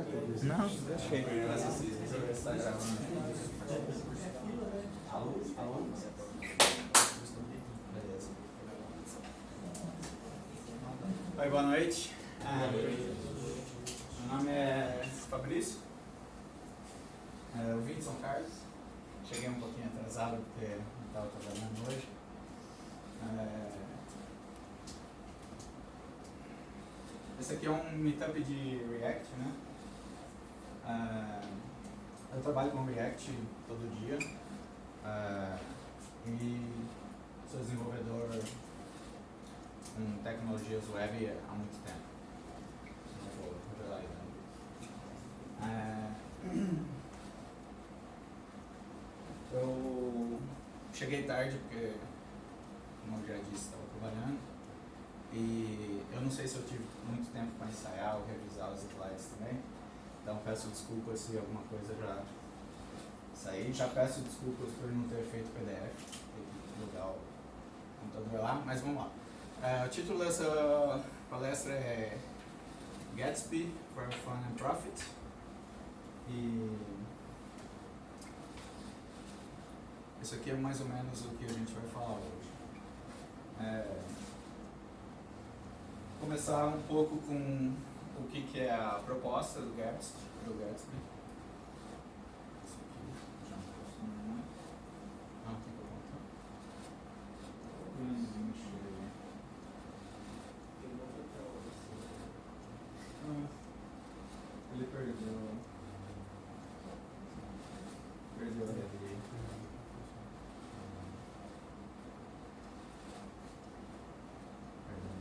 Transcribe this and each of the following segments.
Não. Alô? Alô? Oi, boa noite. Ah, meu nome é Fabrício. É, eu vim de São Carlos. Cheguei um pouquinho atrasado porque não estava trabalhando hoje. É, esse aqui é um meetup de React, né? Ah, eu trabalho com React todo dia ah, e sou desenvolvedor com tecnologias web há muito tempo. Ah, eu cheguei tarde porque, como eu já disse, estava trabalhando e eu não sei se eu tive muito tempo para ensaiar ou revisar os slides também. Então peço desculpas se alguma coisa já sair. Já peço desculpas por não ter feito PDF, ter que plugar o computador lá, mas vamos lá. É, o título dessa palestra é Gatsby for Fun and Profit. E isso aqui é mais ou menos o que a gente vai falar hoje. É, começar um pouco com o que, que é a proposta do Gatsby. Do Gatsby. Ah, ele perdeu. Perdeu a rede. Perdão.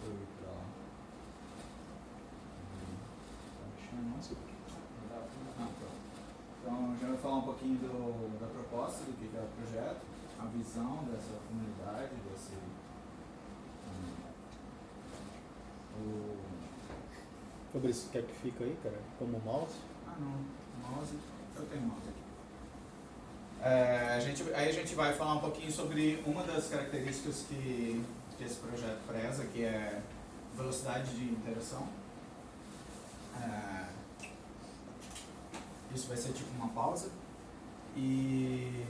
Deixa eu ir pra lá. Tá Ah. Então, já vou falar um pouquinho do, da proposta, do que é o projeto, a visão dessa comunidade, desse. hum, o, Fabrício, quer que fica aí, cara? Como mouse? ah, não, mouse. Eu tenho mouse aqui. É, a gente, aí a gente vai falar um pouquinho sobre uma das características que, que esse projeto preza, que é velocidade de interação. É, isso vai ser tipo uma pausa. E,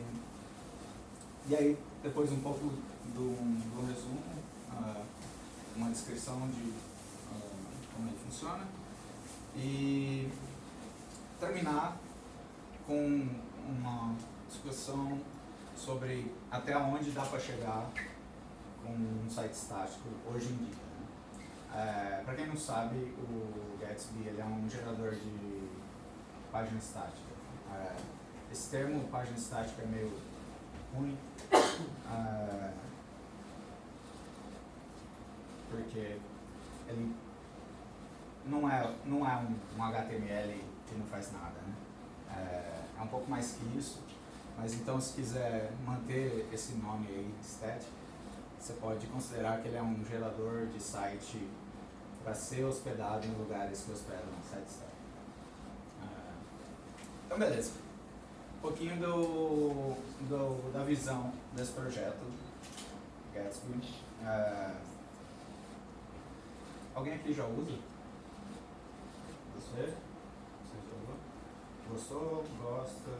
e aí, depois um pouco do, do resumo, ah, uma descrição de ah, como ele funciona. E terminar com uma discussão sobre até onde dá para chegar com um site estático hoje em dia. Né? para quem não sabe, o Gatsby ele é um gerador de página estática. É, esse termo página estática é meio ruim, é, porque ele não é, não é um, um HTML que não faz nada, né? É, é um pouco mais que isso, mas então se quiser manter esse nome aí, static, você pode considerar que ele é um gerador de site para ser hospedado em lugares que hospedam site static. Então beleza. Um pouquinho do, do, da visão desse projeto, Gatsby. É, alguém aqui já usa? Você? Você já usou? Gostou? Gosta?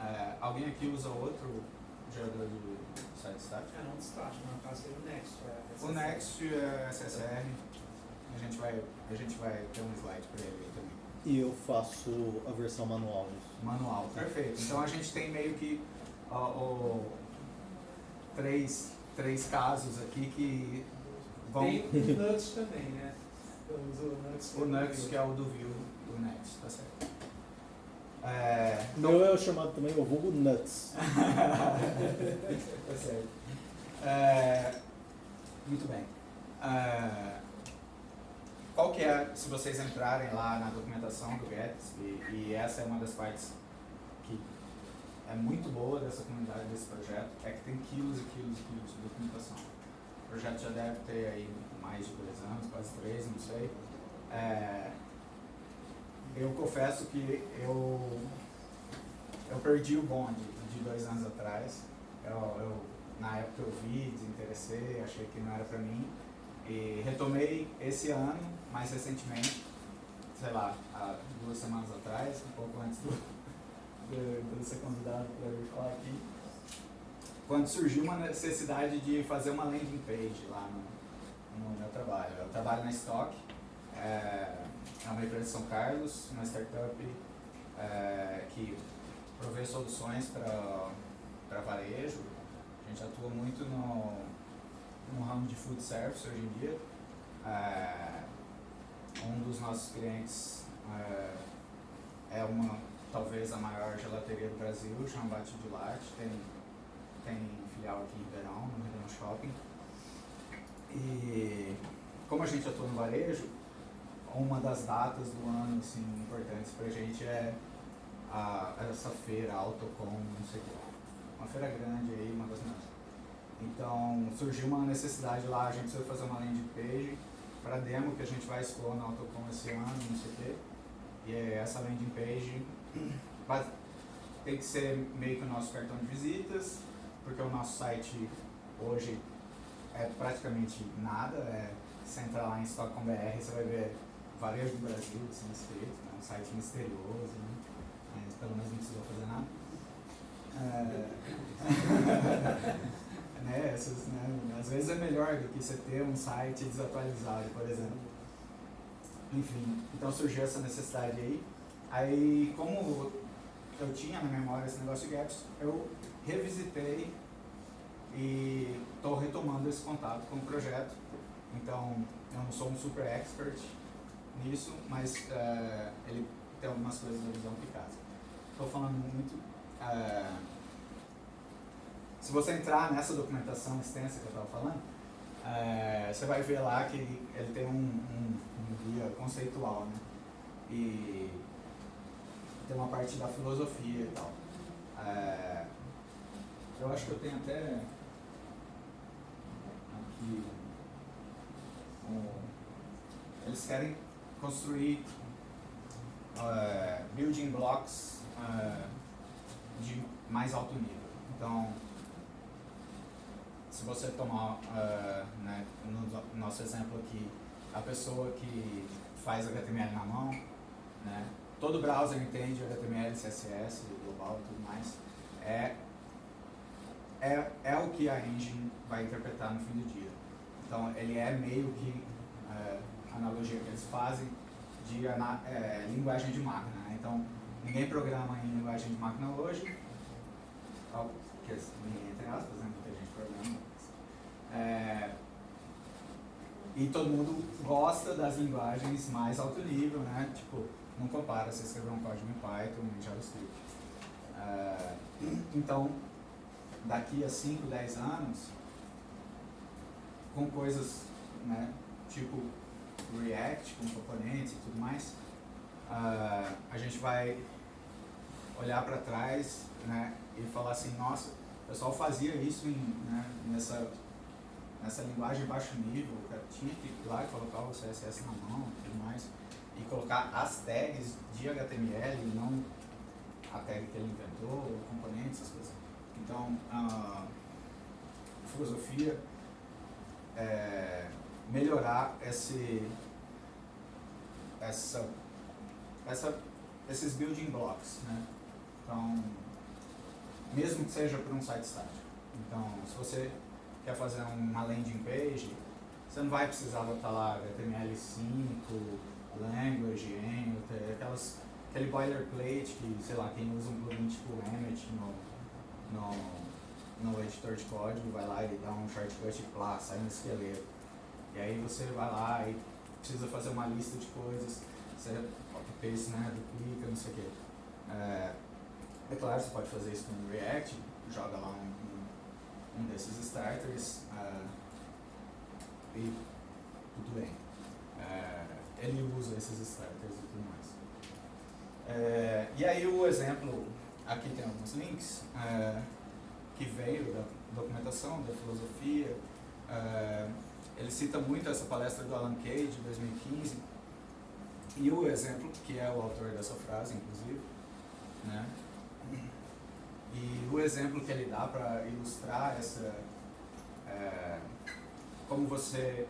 É, alguém aqui usa outro gerador de site static? É, não destaque, no caso seria o Next. É, O Next é SSR. A gente vai, a gente vai ter um slide para ele aí também. E eu faço a versão manual disso. Manual, perfeito. Então a gente tem meio que ó, ó, três, três casos aqui que vão. Tem o Nuts também, né? Eu uso o Nuts. O Nux, que é o do Vue, do Next, tá certo. É, O meu é chamado também o vulgo Nuts. tá certo. É, muito bem. É, qual que é, se vocês entrarem lá na documentação do Gatsby, e essa é uma das partes que é muito boa dessa comunidade, desse projeto, é que tem quilos e quilos e quilos de documentação. O projeto já deve ter aí mais de dois anos, quase três, não sei. É, eu confesso que eu, eu perdi o bonde de dois anos atrás. Eu, eu, na época eu vi, desinteressei achei que não era para mim. E retomei esse ano, mais recentemente, sei lá, há duas semanas atrás, um pouco antes do, de, de ser convidado para vir falar aqui, quando surgiu uma necessidade de fazer uma landing page lá no, no meu trabalho. Eu trabalho na Stock, é, é uma empresa de São Carlos, uma startup é, que provê soluções para varejo. A gente atua muito no, no ramo de food service hoje em dia. É, um dos nossos clientes é, é uma, talvez a maior gelateria do Brasil, chama Bate de Latte, tem, tem filial aqui em Ribeirão, no Ribeirão Shopping. E como a gente atua no varejo, uma das datas do ano assim, importantes para a gente é a, essa feira, Autocom, não sei o. Uma feira grande aí, uma das maiores. Então surgiu uma necessidade lá, a gente precisa fazer uma landing page para demo que a gente vai expor na Autocom esse ano, não sei o quê. E é essa landing page tem que ser meio que o nosso cartão de visitas, porque o nosso site hoje é praticamente nada. É, você entrar lá em Stock.com.br, você vai ver varejo do Brasil assim, escrito, né? um site misterioso, né? mas pelo menos não precisou fazer nada. É... né, essas, né, às vezes é melhor do que você ter um site desatualizado, por exemplo. Enfim, então surgiu essa necessidade aí. Aí, como eu tinha na memória esse negócio de gaps, eu revisitei e estou retomando esse contato com o projeto. Então, eu não sou um super expert nisso, mas uh, ele tem algumas coisas da visão Picasso. Estou falando muito. Uh, se você entrar nessa documentação extensa que eu estava falando, é, você vai ver lá que ele, tem um, um, um, guia conceitual, né? E tem uma parte da filosofia e tal. É, eu acho que eu tenho até aqui. Um, eles querem construir uh, building blocks uh, de mais alto nível. Então, se você tomar, uh, né, no nosso exemplo aqui, a pessoa que faz HTML na mão, né, todo browser entende HTML, CSS, global e tudo mais, é, é, é o que a engine vai interpretar no fim do dia. Então, ele é meio que uh, a analogia que eles fazem de é, linguagem de máquina. Né? Então, ninguém programa em linguagem de máquina hoje, que entre aspas, né? muita gente programa. É, e todo mundo gosta das linguagens mais alto nível, né? Tipo, não compara você escrever um código em Python, em JavaScript. É, então, daqui a 5, 10 anos, com coisas né, tipo React, com componentes e tudo mais, uh, a gente vai olhar para trás né, e falar assim, nossa, o pessoal fazia isso em, né, nessa, nessa linguagem baixo nível, tinha que ir lá e colocar o CSS na mão e tudo mais, e colocar as tags de HTML não a tag que ele inventou, componentes, essas coisas. Então, a filosofia é melhorar esse, essa, essa, esses building blocks, né? Então, mesmo que seja para um site estático. Então, se você quer fazer uma landing page, você não vai precisar botar lá HTML5, language, Emmet, aquelas, aquele boilerplate que, sei lá, quem usa um plugin tipo Emmet no, no, no editor de código vai lá e dá um shortcut e plá, sai um esqueleto. E aí você vai lá e precisa fazer uma lista de coisas, você copy-paste, né, duplica, não sei o quê. É, é claro, você pode fazer isso com React, joga lá um, um, desses starters uh, e tudo bem. Uh, ele usa esses starters e tudo mais. Uh, e aí o exemplo, aqui tem alguns links que veio da documentação, da filosofia. ele cita muito essa palestra do Alan Kay de 2015 e o exemplo, que é o autor dessa frase, inclusive, né? E o exemplo que ele dá para ilustrar essa, é, como você,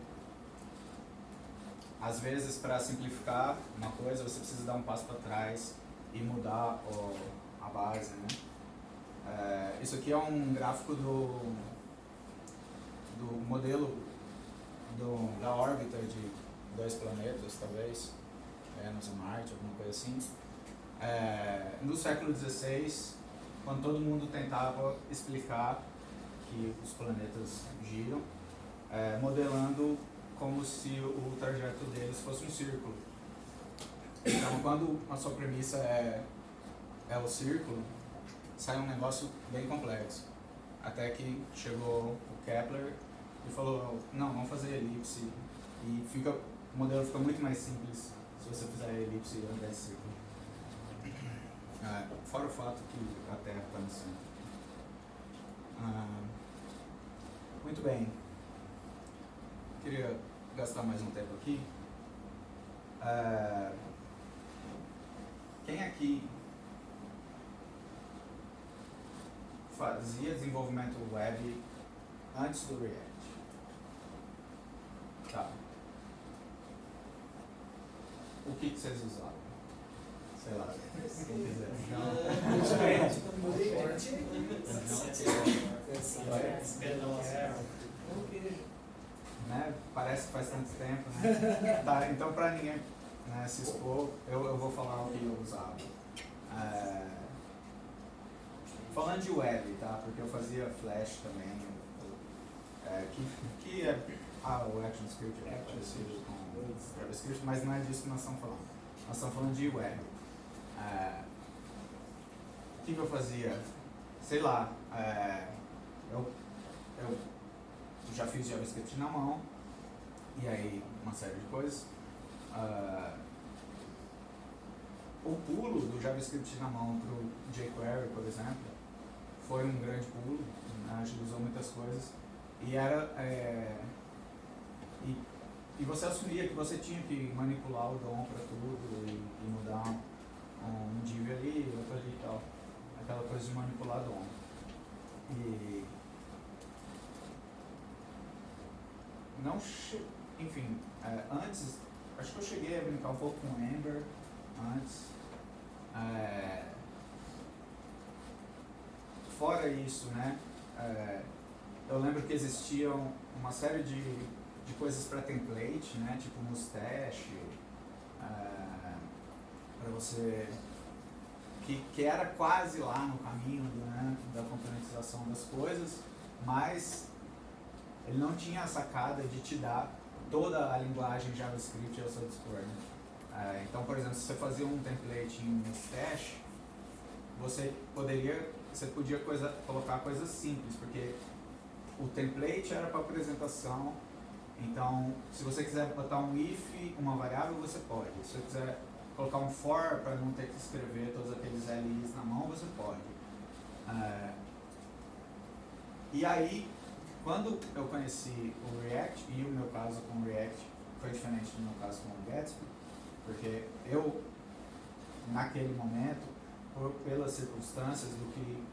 às vezes, para simplificar uma coisa, você precisa dar um passo para trás e mudar o, a base, né? É, isso aqui é um gráfico do, do modelo do, da órbita de dois planetas, talvez, Vênus e Marte, alguma coisa assim. É, no século XVI, quando todo mundo tentava explicar que os planetas giram, é, modelando como se o trajeto deles fosse um círculo. Então, quando a sua premissa é, é o círculo, sai um negócio bem complexo. Até que chegou o Kepler e falou, não, vamos fazer elipse. E fica, o modelo fica muito mais simples se você fizer elipse ao invés de círculo. Ah, fora o fato que a Terra está no centro. Ah, muito bem. Queria gastar mais um tempo aqui. Ah, quem aqui fazia desenvolvimento web antes do React? Tá. O que, que vocês usavam? Sei lá, quiser. Né? Parece que faz tanto tempo, né? Tá, então para ninguém né, se expor, eu, eu vou falar o que eu usava. É, falando de web, tá? Porque eu fazia Flash também, é, que, que é ah, o ActionScript é parecido com JavaScript, mas não é disso que nós estamos falando. Nós estamos falando de web. É, o que, que eu fazia? Sei lá, é, eu, eu já fiz JavaScript na mão, e aí uma série de coisas. Uh, o pulo do JavaScript na mão para o jQuery, por exemplo, foi um grande pulo, né, agilizou muitas coisas, e era... É, e, e você assumia que você tinha que manipular o DOM para tudo e, e mudar um, div ali, outro ali e tal. Aquela coisa de manipular DOM. E não che... enfim, é, antes, acho que eu cheguei a brincar um pouco com Ember antes. É, fora isso, né, é, eu lembro que existiam uma série de, de coisas para template, né, tipo Mustache, é, para você que, que era quase lá no caminho né, da componentização das coisas, mas ele não tinha a sacada de te dar toda a linguagem JavaScript ao seu dispor. Né? É, então, por exemplo, se você fazia um template em Mustache, você poderia, você podia coisa, colocar coisas simples, porque o template era para apresentação, então se você quiser botar um if, uma variável, você pode. Se você quiser colocar um for para não ter que escrever todos aqueles LIs na mão, você pode. É, e aí, quando eu conheci o React, e o meu caso com o React foi diferente do meu caso com o Gatsby, porque eu, naquele momento, por, pelas circunstâncias do que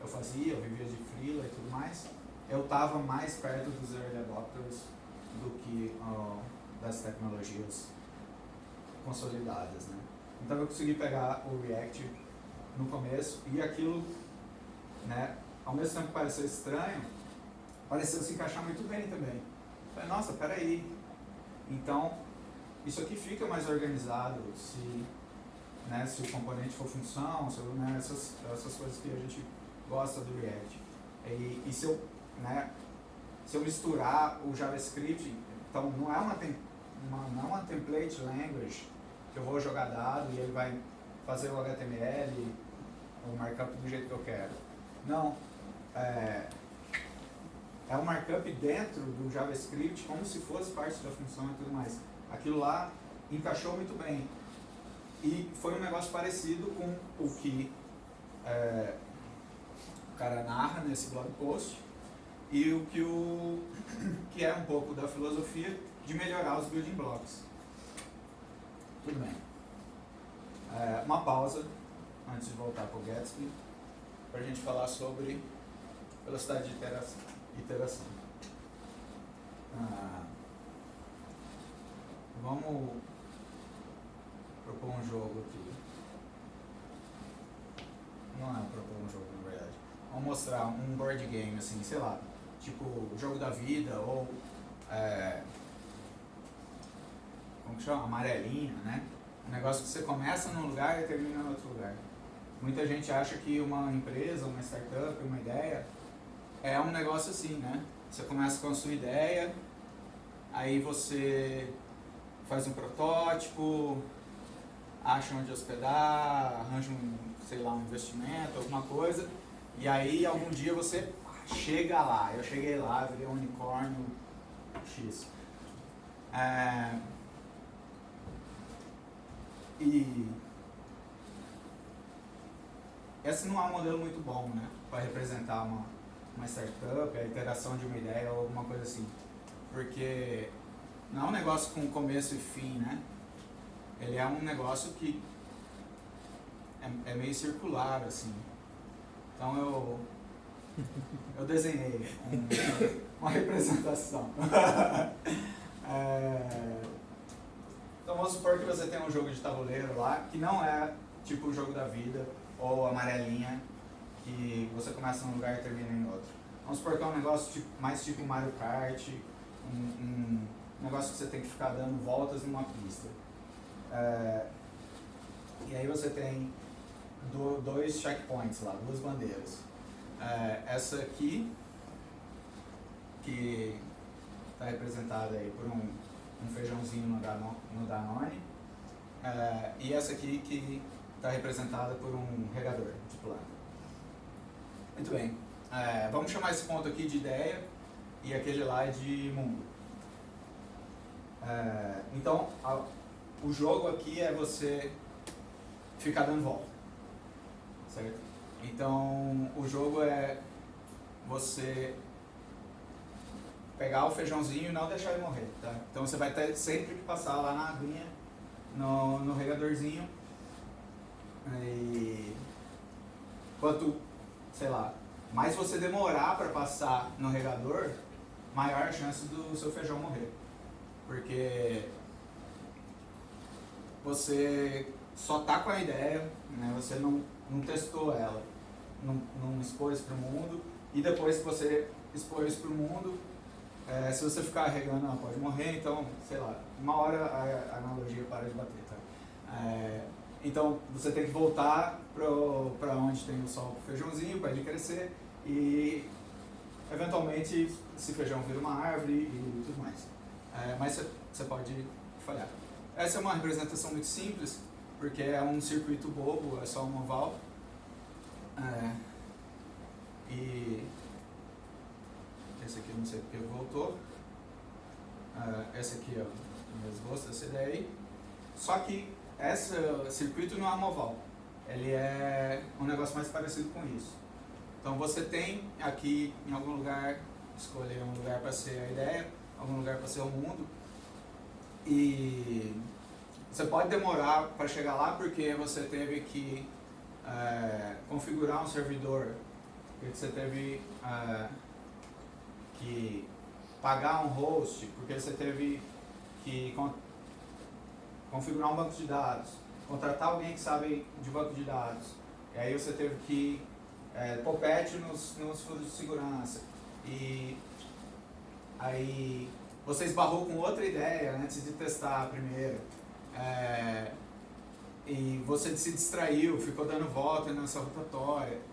eu fazia, eu vivia de freela e tudo mais, eu estava mais perto dos early adopters do que uh, das tecnologias consolidadas, né? Então eu consegui pegar o React no começo e aquilo, né, ao mesmo tempo que pareceu estranho, pareceu se encaixar muito bem também. Falei, nossa, peraí. Então, isso aqui fica mais organizado se, né, se o componente for função, se, né, essas, essas coisas que a gente gosta do React. E, e se, eu, né, se eu misturar o JavaScript, então não é uma, uma, não é uma template language que eu vou jogar dado e ele vai fazer o HTML, o markup do jeito que eu quero. Não. É, é um markup dentro do JavaScript como se fosse parte da função e tudo mais. Aquilo lá encaixou muito bem. E foi um negócio parecido com o que é, o cara narra nesse blog post e o que, o, que é um pouco da filosofia de melhorar os building blocks. Tudo bem. É, uma pausa antes de voltar para o Gatsby para a gente falar sobre velocidade de iteração. Ah, vamos propor um jogo aqui. Não é propor um jogo, na verdade. Vamos mostrar um board game, assim, sei lá, tipo Jogo da Vida ou. É, como que chama? Amarelinha, né? Um negócio que você começa num lugar e termina em outro lugar. Muita gente acha que uma empresa, uma startup, uma ideia é um negócio assim, né? Você começa com a sua ideia, aí você faz um protótipo, acha onde hospedar, arranja um, sei lá, um investimento, alguma coisa, e aí algum dia você chega lá. Eu cheguei lá, virei um unicórnio X. É, e esse não é um modelo muito bom, né? Para representar uma, uma startup, a interação de uma ideia ou alguma coisa assim. Porque não é um negócio com começo e fim, né? Ele é um negócio que é, é meio circular, assim. Então eu, eu desenhei um, uma representação. é, então vamos supor que você tem um jogo de tabuleiro lá, que não é tipo o jogo da vida, ou amarelinha, que você começa num lugar e termina em outro. Vamos supor que é um negócio tipo, mais tipo Mario Kart, um, um, negócio que você tem que ficar dando voltas numa pista. É, e aí você tem do, dois checkpoints lá, duas bandeiras. É, essa aqui, que está representada aí por um, um feijãozinho no, Danone, no Danone é, e essa aqui que está representada por um regador de planta. Muito bem. É, vamos chamar esse ponto aqui de ideia e aquele lá de mundo. É, então, a, o jogo aqui é você ficar dando volta. Certo? Então, o jogo é você pegar o feijãozinho e não deixar ele morrer, tá? Então você vai ter sempre que passar lá na aguinha, no, no regadorzinho, e quanto, sei lá, mais você demorar para passar no regador, maior a chance do seu feijão morrer. Porque você só tá com a ideia, né? você não, não testou ela, não, não expôs para o mundo, e depois que você expôs para o mundo, é, se você ficar regando, ela pode morrer, então, sei lá, uma hora a, a analogia para de bater, tá? É, então você tem que voltar para onde tem o sol feijãozinho para ele crescer e eventualmente esse feijão vira uma árvore e tudo mais. É, mas você pode falhar. Essa é uma representação muito simples, porque é um circuito bobo, é só um oval. É, e esse aqui não sei porque voltou. É, esse aqui é o meu esboço dessa ideia aí. Só que esse circuito não é um ele é um negócio mais parecido com isso. Então você tem aqui em algum lugar, escolher um lugar para ser a ideia, algum lugar para ser o mundo, e você pode demorar para chegar lá porque você teve que é, configurar um servidor, porque você teve é, que pagar um host, porque você teve que configurar um banco de dados, contratar alguém que sabe de banco de dados, e aí você teve que é, pôr nos, nos fundos de segurança, e aí você esbarrou com outra ideia antes de testar a primeira, é, e você se distraiu, ficou dando volta nessa rotatória.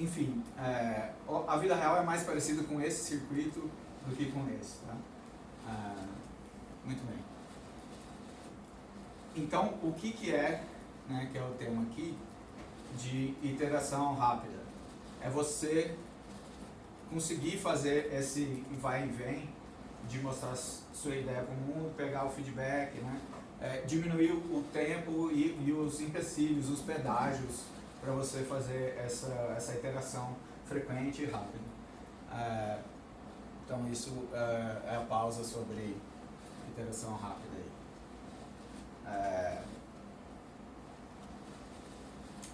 Enfim, é, a vida real é mais parecida com esse circuito do que com esse. Tá? É, muito bem. Então, o que, que é, né, que é o tema aqui, de iteração rápida? É você conseguir fazer esse vai e vem de mostrar sua ideia para o mundo, pegar o feedback, né? É, diminuir o tempo e, e, os empecilhos, os pedágios para você fazer essa, essa iteração frequente e rápida. É, então isso é, é a pausa sobre iteração rápida. É,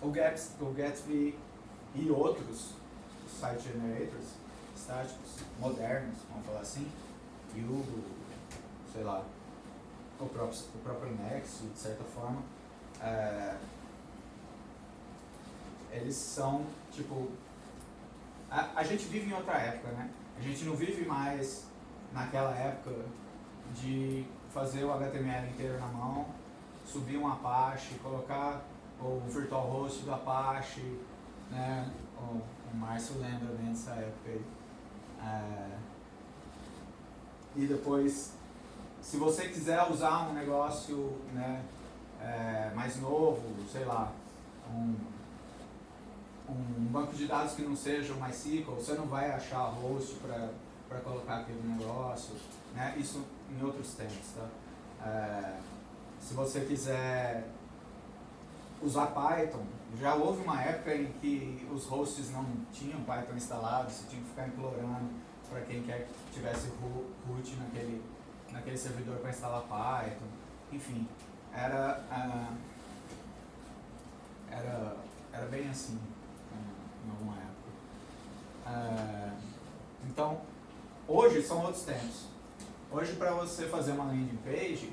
o, Gatsby, o Gatsby e outros site generators estáticos, modernos, vamos falar assim, Yugo, sei lá, o próprio, o próprio Nexo, de certa forma, é, eles são, tipo, a, a gente vive em outra época, né? A gente não vive mais naquela época de fazer o HTML inteiro na mão, subir um Apache, colocar o virtual host do Apache, né? O, o Márcio lembra bem dessa época aí. É, e depois, se você quiser usar um negócio né, é, mais novo, sei lá, um, um banco de dados que não seja o MySQL, você não vai achar host para colocar aquele negócio, né? isso em outros tempos. Tá? É, se você quiser usar Python, já houve uma época em que os hosts não tinham Python instalado, você tinha que ficar implorando para quem quer que tivesse root naquele, naquele servidor para instalar Python. Enfim, era, uh, era, era bem assim em alguma época. Uh, então, hoje são outros tempos. Hoje, para você fazer uma landing page,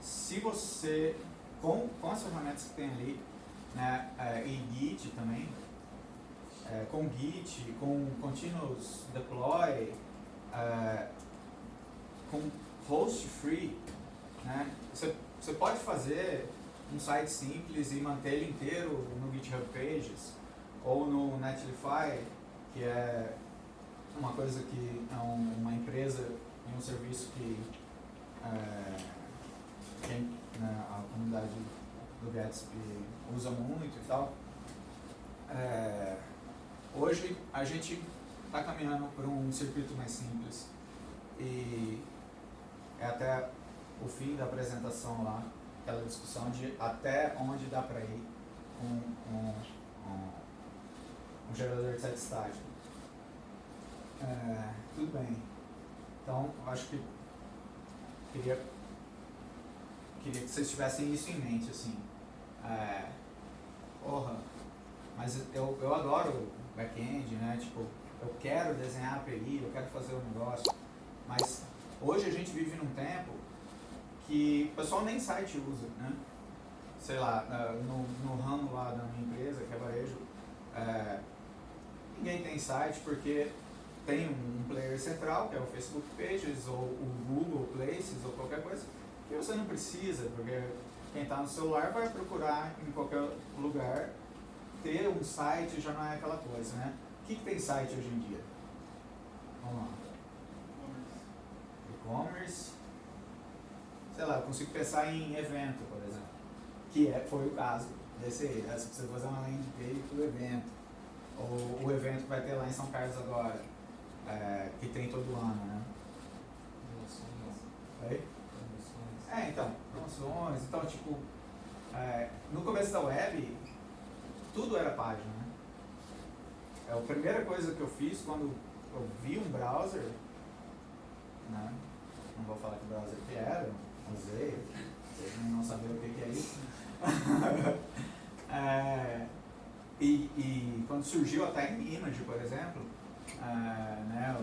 se você, com, com as ferramentas que tem ali, né, e Git também, é, com Git, com Continuous Deploy, é, com host free, né? Você, você pode fazer um site simples e manter ele inteiro no GitHub Pages ou no Netlify, que é uma coisa que é um, uma empresa e um serviço que, é, né, a comunidade do Gatsby usa muito e tal. É, Hoje a gente está caminhando por um circuito mais simples e é até o fim da apresentação lá, aquela discussão de até onde dá para ir com um, um, gerador de sete estágio. É, tudo bem. Então, acho que queria, queria que vocês tivessem isso em mente, assim. É, porra, mas eu, eu adoro back-end, né? Tipo, eu quero desenhar API, eu quero fazer um negócio, mas hoje a gente vive num tempo que o pessoal nem site usa, né? Sei lá, no, no ramo lá da minha empresa, que é varejo, é, ninguém tem site porque tem um player central, que é o Facebook Pages, ou o Google Places, ou qualquer coisa, que você não precisa, porque quem está no celular vai procurar em qualquer lugar ter um site já não é aquela coisa, né? O que, que tem site hoje em dia? Vamos lá. E-commerce. Sei lá, eu consigo pensar em evento, por exemplo. Que é, foi o caso desse aí. Né? Você precisa fazer uma landing page para o evento. Ou o evento que vai ter lá em São Carlos agora. É, que tem todo ano, né? Oi? É, então, promoções. Então, tipo, é, no começo da web, tudo era página. Né? É a primeira coisa que eu fiz quando eu vi um browser, né? não vou falar que browser que era, usei, vocês não saber o que, que é isso. é, e, e, quando surgiu a Time Image, por exemplo, é, né,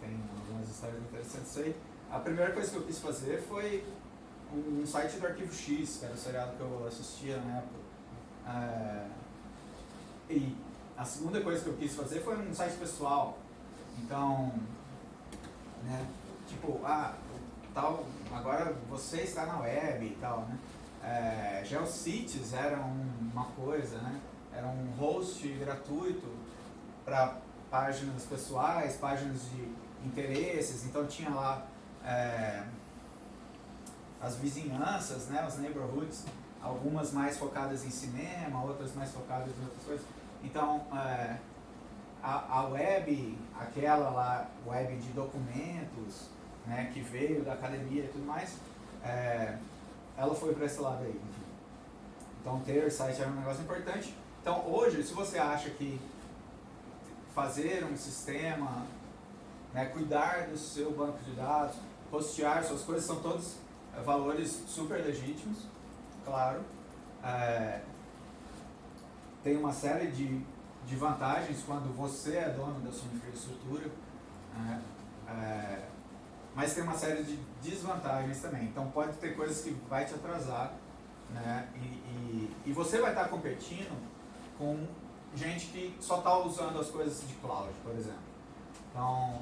tem algumas histórias interessantes aí, a primeira coisa que eu quis fazer foi um, um site do Arquivo X, que era o seriado que eu assistia na época. É, e a segunda coisa que eu quis fazer foi um site pessoal. Então, né, tipo, ah, tal, agora você está na web e tal, né? É, GeoCities era uma coisa, né? Era um host gratuito para páginas pessoais, páginas de interesses, então tinha lá é, as vizinhanças, né, os neighborhoods, algumas mais focadas em cinema, outras mais focadas em outras coisas. Então, é, a, a web, aquela lá, web de documentos, né, que veio da academia e tudo mais, é, ela foi para esse lado aí. Então, ter site era um negócio importante. Então, hoje, se você acha que fazer um sistema, né, cuidar do seu banco de dados, hostear suas coisas, são todos valores super legítimos, claro. É, tem uma série de, de vantagens quando você é dono da sua infraestrutura, né? é, mas tem uma série de desvantagens também. Então pode ter coisas que vai te atrasar, né? E, e, e você vai estar competindo com gente que só está usando as coisas de cloud, por exemplo. Então,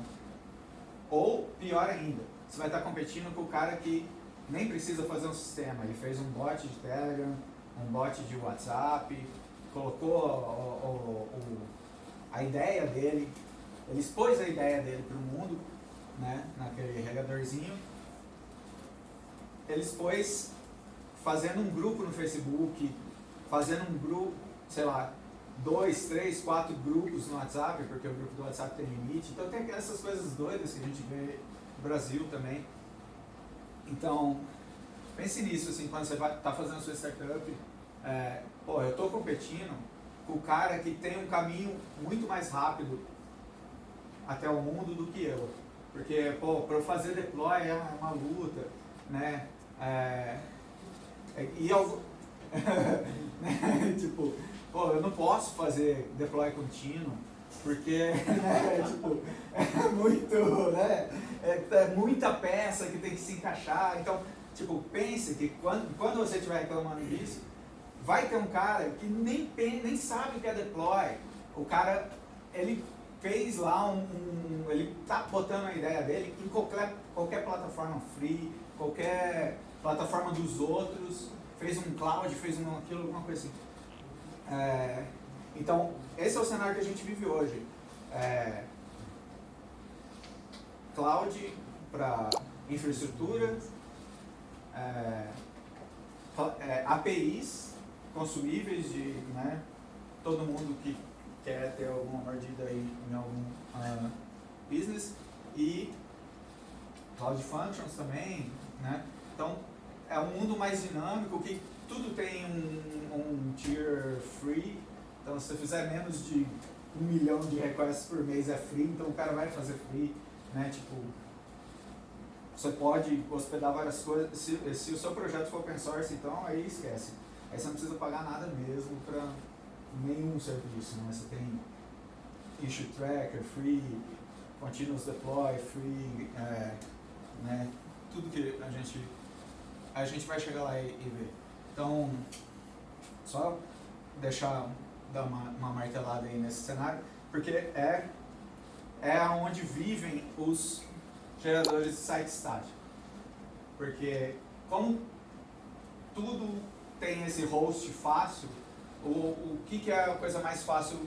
ou pior ainda, você vai estar competindo com o cara que nem precisa fazer um sistema. Ele fez um bot de Telegram, um bot de WhatsApp, colocou o, o, o, a ideia dele, ele expôs a ideia dele para o mundo, né, naquele regadorzinho. Ele expôs fazendo um grupo no Facebook, fazendo um grupo, sei lá, dois, três, quatro grupos no WhatsApp, porque o grupo do WhatsApp tem limite. Então tem essas coisas doidas que a gente vê no Brasil também. Então, pense nisso, assim, quando você está fazendo a sua startup, é, pô, eu estou competindo com o cara que tem um caminho muito mais rápido até o mundo do que eu. Porque, pô, para eu fazer deploy é uma luta, né? É, é e eu, né? tipo, pô, eu não posso fazer deploy contínuo, porque né, tipo, é muito, né? É, é, muita peça que tem que se encaixar. Então, tipo, pense que quando, quando você estiver reclamando disso, vai ter um cara que nem, nem sabe o que é deploy. O cara, ele fez lá um, um, ele tá botando a ideia dele em qualquer, qualquer plataforma free, qualquer plataforma dos outros, fez um cloud, fez um aquilo, alguma coisa assim. É, então, esse é o cenário que a gente vive hoje. É, cloud para infraestrutura, é, é APIs consumíveis de né, todo mundo que quer ter alguma mordida aí em algum uh, business e Cloud Functions também, né? Então, é um mundo mais dinâmico que tudo tem um, um tier free. Então, se você fizer menos de um milhão de requests por mês é free, então o cara vai fazer free, né? Tipo, você pode hospedar várias coisas. Se, se o seu projeto for open source, então aí esquece. Aí você não precisa pagar nada mesmo para nenhum serviço, né? Você tem issue tracker, free, continuous deploy, free, é, né? Tudo que a gente a gente vai chegar lá e, e ver. Então, só deixar dar uma, uma martelada aí nesse cenário, porque é é onde vivem os geradores de site estático. Porque como tudo tem esse host fácil, o, o que, que é a coisa mais fácil,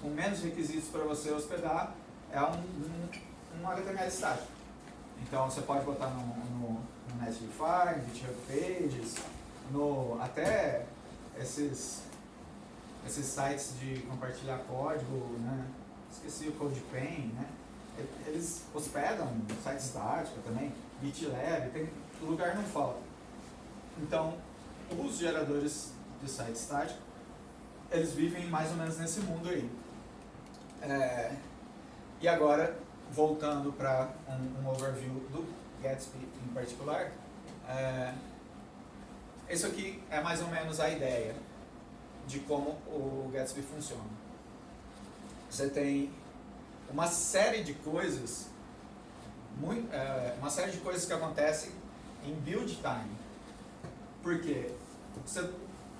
com menos requisitos para você hospedar, é um, um, um HTML estático. Então você pode botar no, no, no Netlify, no GitHub Pages, no, até esses, esses sites de compartilhar código, né? esqueci o CodePen, né? eles hospedam site estático também, GitLab, tem, lugar não falta. Então, os geradores de site estático, eles vivem mais ou menos nesse mundo aí. É, e agora, voltando para um, um, overview do Gatsby em particular, é, isso aqui é mais ou menos a ideia de como o Gatsby funciona. Você tem uma série de coisas, muito, é, uma série de coisas que acontecem em build time. Por quê? Você,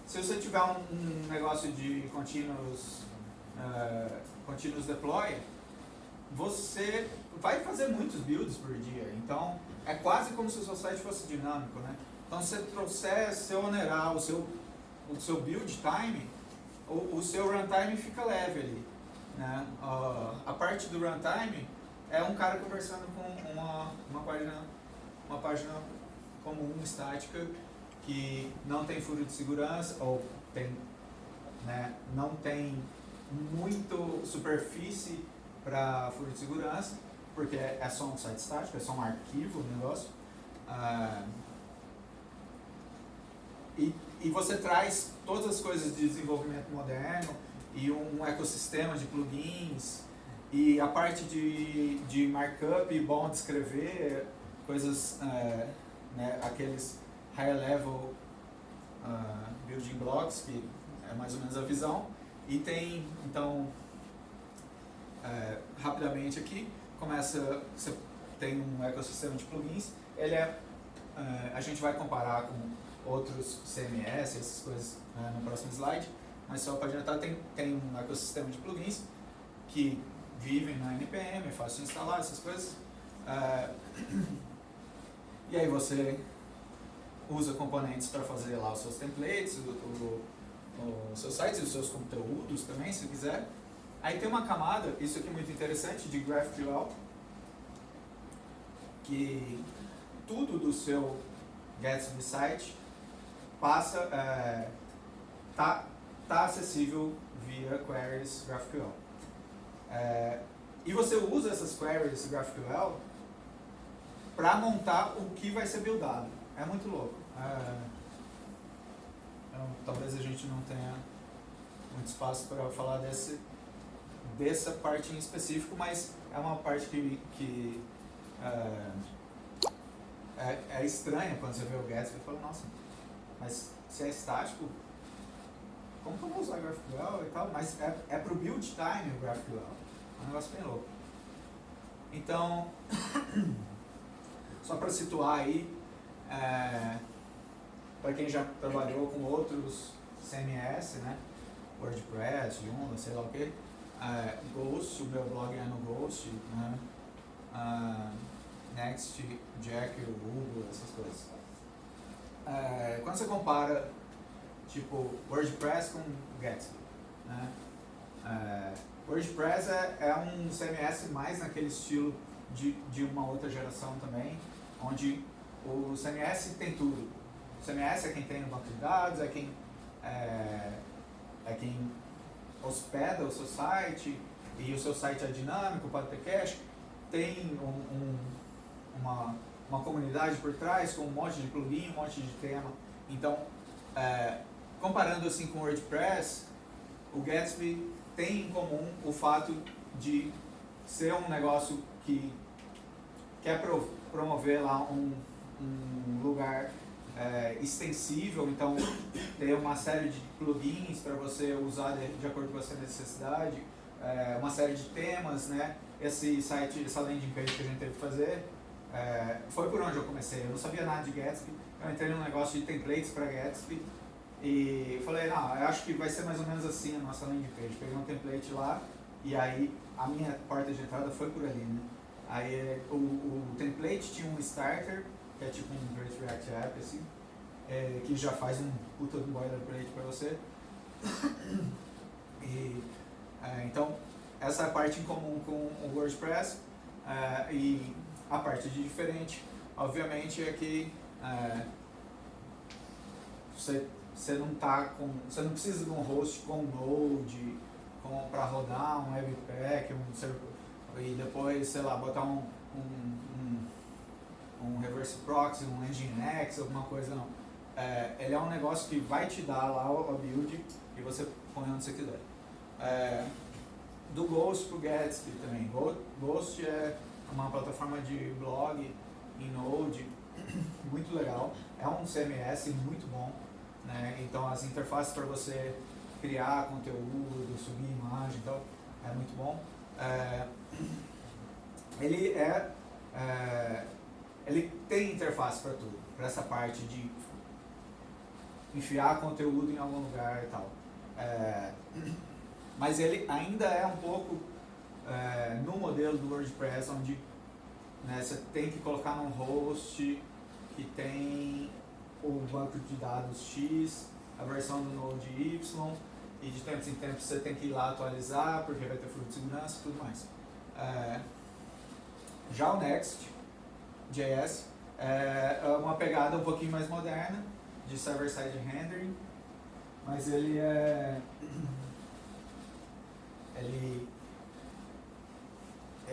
se você tiver um, um negócio de continuous, uh, continuous deploy, você vai fazer muitos builds por dia. Então, é quase como se o seu site fosse dinâmico, né? Então, se você trouxer, se onerar o seu, o seu build time, o, o seu runtime fica leve ali. Né? Uh, a parte do runtime é um cara conversando com uma, uma, página, uma página comum, estática, que não tem furo de segurança, ou tem, né, não tem muito superfície para furo de segurança, porque é só um site estático, é só um arquivo o negócio. Ah, e, e você traz todas as coisas de desenvolvimento moderno e um ecossistema de plugins e a parte de, de markup, bom de escrever, coisas, é, né, aqueles higher level uh, building blocks, que é mais ou menos a visão. E tem, então, é, rapidamente aqui, começa, você tem um ecossistema de plugins. Ele é, eh, a gente vai comparar com outros CMS, essas coisas né, no próximo slide, mas só para adiantar, tem, tem um ecossistema de plugins que vivem na NPM, é fácil de instalar essas coisas. Eh, e aí você usa componentes para fazer lá os seus templates, o, o, o seu site e os seus conteúdos também, se quiser. Aí tem uma camada, isso aqui é muito interessante, de GraphQL, que tudo do seu Gatsby site passa, é, tá, tá acessível via queries GraphQL. É, e você usa essas queries GraphQL para montar o que vai ser buildado. É muito louco. É, então, talvez a gente não tenha muito espaço para falar desse, dessa parte em específico, mas é uma parte que, que é, é, é estranha quando você vê o Gatsby e fala, nossa, mas se é estático, como que eu vou usar GraphQL e tal? Mas é, é para o build time o GraphQL. É um negócio bem louco. Então, só para situar aí, é, para quem já trabalhou com outros CMS, né? WordPress, Joomla, sei lá o que, é, Ghost, o meu blog é no Ghost, né? Uh, Next, Jack, Google, essas coisas. É, quando você compara, tipo, WordPress com Gatsby, né? É, WordPress é, é um CMS mais naquele estilo de, de uma outra geração também, onde o CMS tem tudo. O CMS é quem tem o banco de dados, é quem, é, é quem hospeda o seu site, e o seu site é dinâmico, pode ter cache, tem um, um, uma, uma comunidade por trás com um monte de plugin, um monte de tema. Então, é, comparando assim com o WordPress, o Gatsby tem em comum o fato de ser um negócio que quer pro, promover lá um, um lugar é, extensível, então ter uma série de plugins para você usar de, de, acordo com a sua necessidade, é, uma série de temas, né? Esse site, essa landing page que a gente teve que fazer, é, foi por onde eu comecei. Eu não sabia nada de Gatsby, eu entrei num negócio de templates para Gatsby e falei, não, eu acho que vai ser mais ou menos assim a nossa landing page. Peguei um template lá e aí a minha porta de entrada foi por ali, né? Aí o, o template tinha um starter, que é tipo um Great React App, assim, é, que já faz um puta do boilerplate para você. E, é, então, essa é a parte em comum com o WordPress. É, e a parte de diferente, obviamente, é que é, você, você não tá com. Você não precisa de um host com Node, para rodar um Webpack, um e depois, sei lá, botar um, um, um, um reverse proxy, um Nginx, alguma coisa não. É, ele é um negócio que vai te dar lá a build e você põe onde você quiser. É, do Ghost pro Gatsby também. Ghost é uma plataforma de blog em Node, muito legal. É um CMS muito bom. Né? Então as interfaces para você criar conteúdo, subir imagem e tal, é muito bom. É, ele é, é, ele tem interface para tudo, para essa parte de enfiar conteúdo em algum lugar e tal. É, mas ele ainda é um pouco do WordPress, onde né, você tem que colocar num host que tem o banco de dados X, a versão do Node Y, e de tempos em tempos você tem que ir lá atualizar, porque vai ter fluxo de segurança e tudo mais. É, já o Next, JS, é, é uma pegada um pouquinho mais moderna, de server-side rendering, mas ele é... Ele,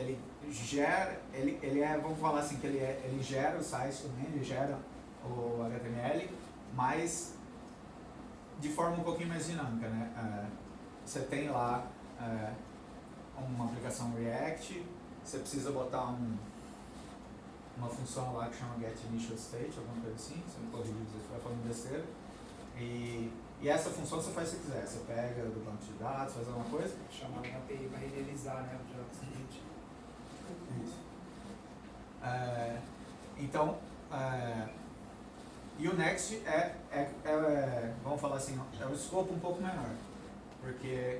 ele gera, ele, ele é, vamos falar assim, que ele, é, ele gera o site também, ele gera o HTML, mas de forma um pouquinho mais dinâmica, né? É, você tem lá é, uma aplicação React, você precisa botar um, uma função lá que chama getInitialState, alguma coisa assim, você me corrige se estiver falando besteira. E, e essa função você faz se quiser, você pega do banco de dados, faz alguma coisa. Chamar uma API para renderizar né, o JavaScript. Isso. É, então, é, e o Next é, é, é, vamos falar assim, é um escopo um pouco menor, porque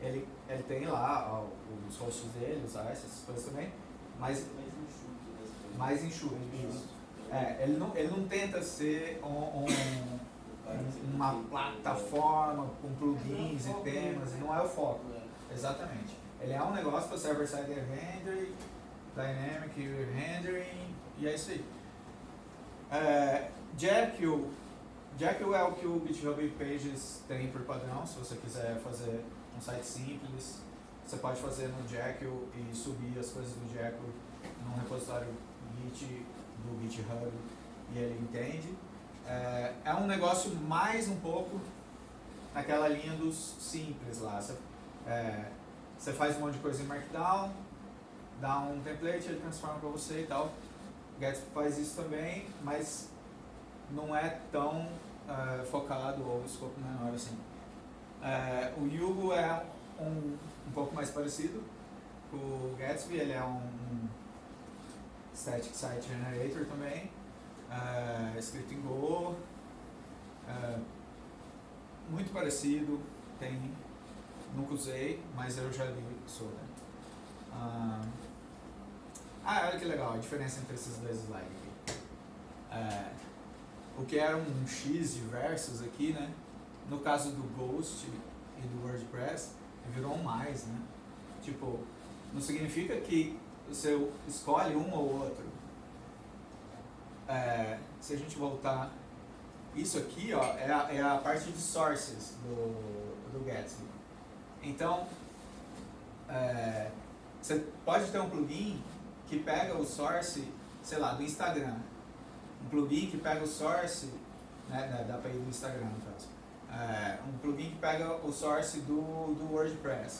ele, ele tem lá ó, os hosts dele, os AS, essas coisas também, mas mais enxuto. É, ele, não, ele não tenta ser um, um, uma plataforma com plugins e temas, não é o foco. Exatamente. Ele é um negócio para server-side rendering, dynamic rendering, e é isso aí. É, Jekyll, Jekyll é o que o GitHub Pages tem por padrão, se você quiser fazer um site simples, você pode fazer no Jekyll e subir as coisas do Jekyll num repositório Git do GitHub e ele entende. É, é um negócio mais um pouco naquela linha dos simples lá. Você, é, você faz um monte de coisa em Markdown, dá um template, ele transforma para você e tal. Gatsby faz isso também, mas não é tão uh, focado ou escopo menor assim. Uh, o Yugo é um, um pouco mais parecido o Gatsby, ele é um, um Static Site Generator também, uh, escrito em Go, muito parecido, tem, nunca usei, mas eu já li sobre. Uh, ah, olha que legal a diferença entre esses dois slides aqui. É, o que era um X de aqui, né? No caso do Ghost e do WordPress, virou um mais, né? Tipo, não significa que você escolhe um ou outro. É, se a gente voltar, isso aqui ó, é, a, é a parte de sources do, do Gatsby. Então, é, você pode ter um plugin que pega o source, sei lá, do Instagram. Um plugin que pega o source, né, dá para ir do Instagram no caso. É, um plugin que pega o source do, do WordPress.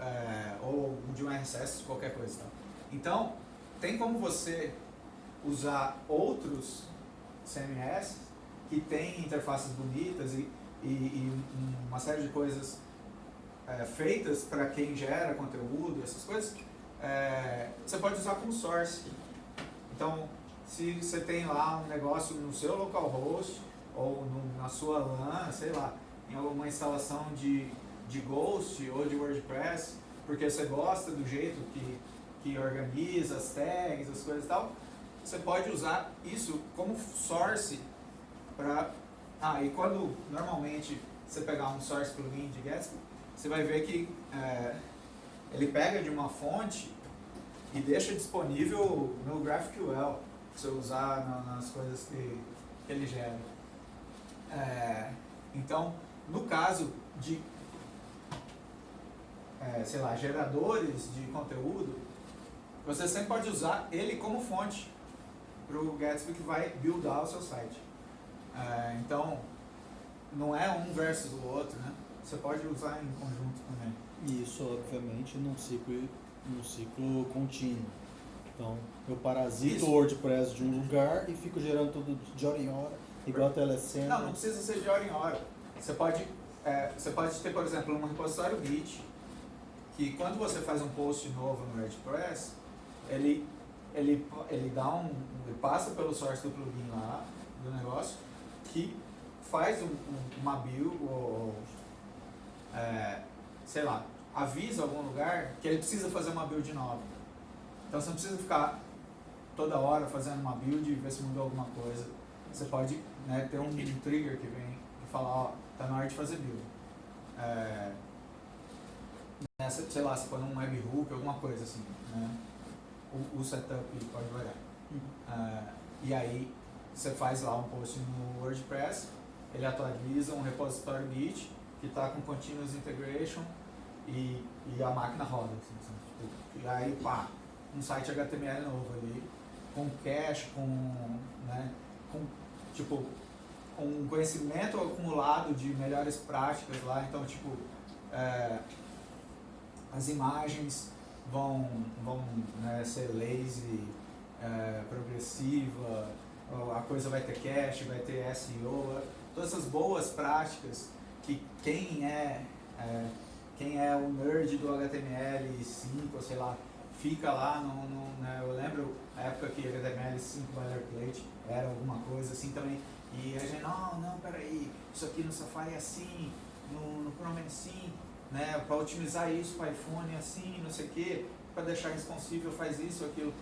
É, ou de um RSS, qualquer coisa. Tá? Então, tem como você usar outros CMS que tem interfaces bonitas e, e, e uma série de coisas é, feitas para quem gera conteúdo, essas coisas, é, você pode usar como source. Então, se você tem lá um negócio no seu localhost ou no, na sua LAN, sei lá, em alguma instalação de, de Ghost ou de WordPress, porque você gosta do jeito que, que organiza as tags, as coisas e tal, você pode usar isso como source para... Ah, e quando normalmente você pegar um source plugin de Gatsby, você vai ver que é, ele pega de uma fonte e deixa disponível no GraphQL, para você usar na, nas coisas que, que ele gera. É, então, no caso de, é, sei lá, geradores de conteúdo, você sempre pode usar ele como fonte para o Gatsby que vai buildar o seu site. É, então, não é um versus o outro, né? Você pode usar em conjunto também. E isso, obviamente, num ciclo, num ciclo contínuo. Então, eu parasito o WordPress de um lugar e fico gerando tudo de hora em hora, igual a telecena. Não, não precisa ser de hora em hora. Você pode, é, você pode ter, por exemplo, um repositório Git, que quando você faz um post novo no WordPress, ele, ele, ele dá um, ele passa pelo source do plugin lá, do negócio, que faz um, um, uma build, ou, é, sei lá, avisa algum lugar que ele precisa fazer uma build nova. Então você não precisa ficar toda hora fazendo uma build e ver se mudou alguma coisa. Você pode né, ter um trigger que vem e falar, ó, tá na hora de fazer build. É, nessa, sei lá, se for um webhook, alguma coisa assim, né? O, o setup pode variar. Uhum. É, e aí você faz lá um post no WordPress, ele atualiza um repositório Git que está com continuous integration e, e a máquina roda. Assim, tipo, e aí, pá, um site HTML novo ali, com cache, com, né, com, tipo, um conhecimento acumulado de melhores práticas lá, então, tipo, é, as imagens vão, vão né, ser lazy, é, progressiva, a coisa vai ter cache, vai ter SEO, todas essas boas práticas que quem é, é quem é o nerd do HTML5, sei lá, fica lá, no, no, né, eu lembro a época que HTML5 boilerplate era alguma coisa assim também, e a gente, não, não, peraí, isso aqui no Safari é assim, no, no Chrome é assim, né, para otimizar isso para iPhone é assim, não sei o que, para deixar responsível faz isso, aquilo.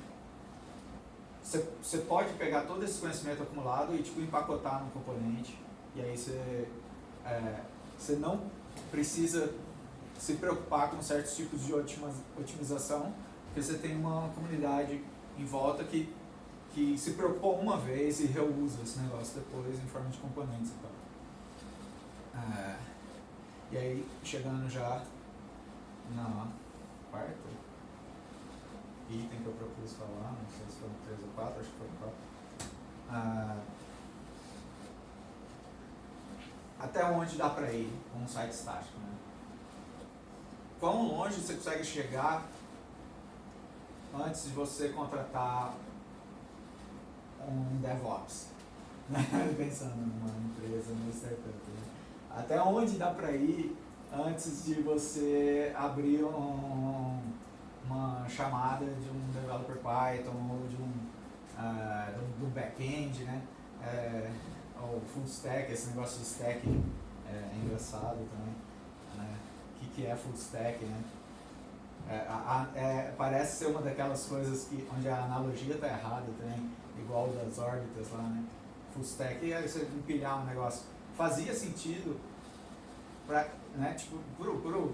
Você pode pegar todo esse conhecimento acumulado e tipo, empacotar no componente, e aí você é, não precisa se preocupar com certos tipos de otimização, porque você tem uma comunidade em volta que, que se preocupou uma vez e reusa esse negócio depois em forma de componentes e tal. É, e aí, chegando já na quarta item que eu propus falar, não sei se foram três ou quatro, acho que foram quatro. Ah, até onde dá para ir com um site estático, né? Quão longe você consegue chegar antes de você contratar um DevOps? Pensando numa empresa, numa startup. Né? Até onde dá para ir antes de você abrir um, uma chamada de um developer Python ou de um, uh, do, back-end, né? É, ou full stack, esse negócio de stack é, é engraçado também. Né? O que, que é full stack, né? É, a, é, parece ser uma daquelas coisas que, onde a analogia está errada também, igual das órbitas lá, né? Full stack é você empilhar um negócio. Fazia sentido para né, tipo,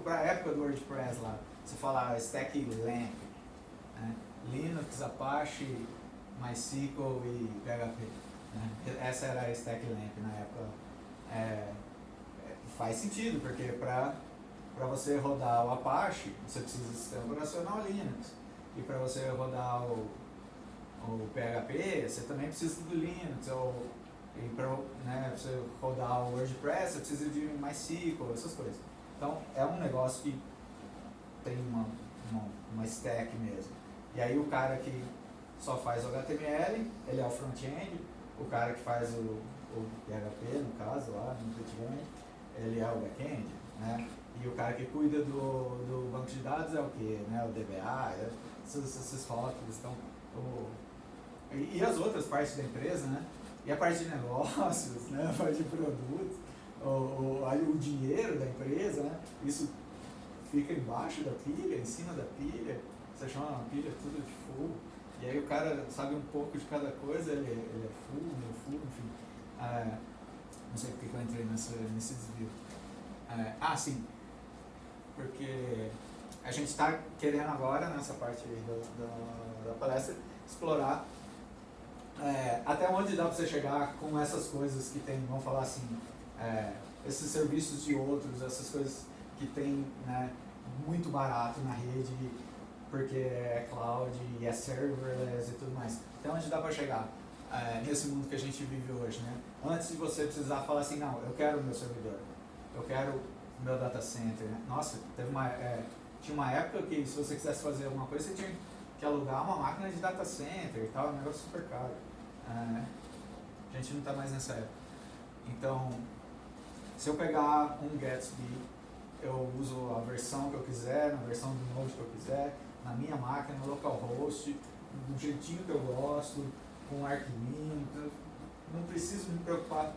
a época do WordPress lá, você fala stack lamp, né? Linux, Apache, MySQL e PHP. Né? Essa era a stack lamp na época. É, é, faz sentido, porque para você rodar o Apache, você precisa do sistema operacional Linux. E para você rodar o, o PHP, você também precisa do Linux. Ou, e para né, você rodar o WordPress, você precisa de MySQL, essas coisas. Então, é um negócio que tem uma, uma, uma stack mesmo. E aí o cara que só faz HTML, ele é o front-end, o cara que faz o, o PHP, no caso, lá no antigamente, ele é o back-end, né? E o cara que cuida do, do banco de dados é o que? Né? O DBA, é, esses, rótulos. Então, o, e, e, as outras partes da empresa, né? E a parte de negócios, né? a parte de produtos, o, o, o dinheiro da empresa, né? Isso fica embaixo da pilha, em cima da pilha. Você chama uma pilha tudo de fogo. E aí o cara sabe um pouco de cada coisa, ele, ele é full, meio full, enfim. Ah, não sei porque eu entrei nessa, nesse desvio. Ah, ah, sim. Porque a gente está querendo agora, nessa parte da, da, da palestra, explorar é, até onde dá para você chegar com essas coisas que tem, vamos falar assim, é, esses serviços de outros, essas coisas que tem né, muito barato na rede porque é cloud e é serverless e tudo mais. Então, onde dá para chegar é, nesse mundo que a gente vive hoje, né? Antes de você precisar falar assim, não, eu quero o meu servidor, eu quero o meu data center. Né? Nossa, teve uma, é, tinha uma época que se você quisesse fazer alguma coisa, você tinha que alugar uma máquina de data center e tal, um negócio super caro. É, a gente não está mais nessa época. Então, se eu pegar um Gatsby, eu uso a versão que eu quiser, na versão do Node que eu quiser, na minha máquina, no localhost, do jeitinho que eu gosto, com arquivinho. Então, não preciso me preocupar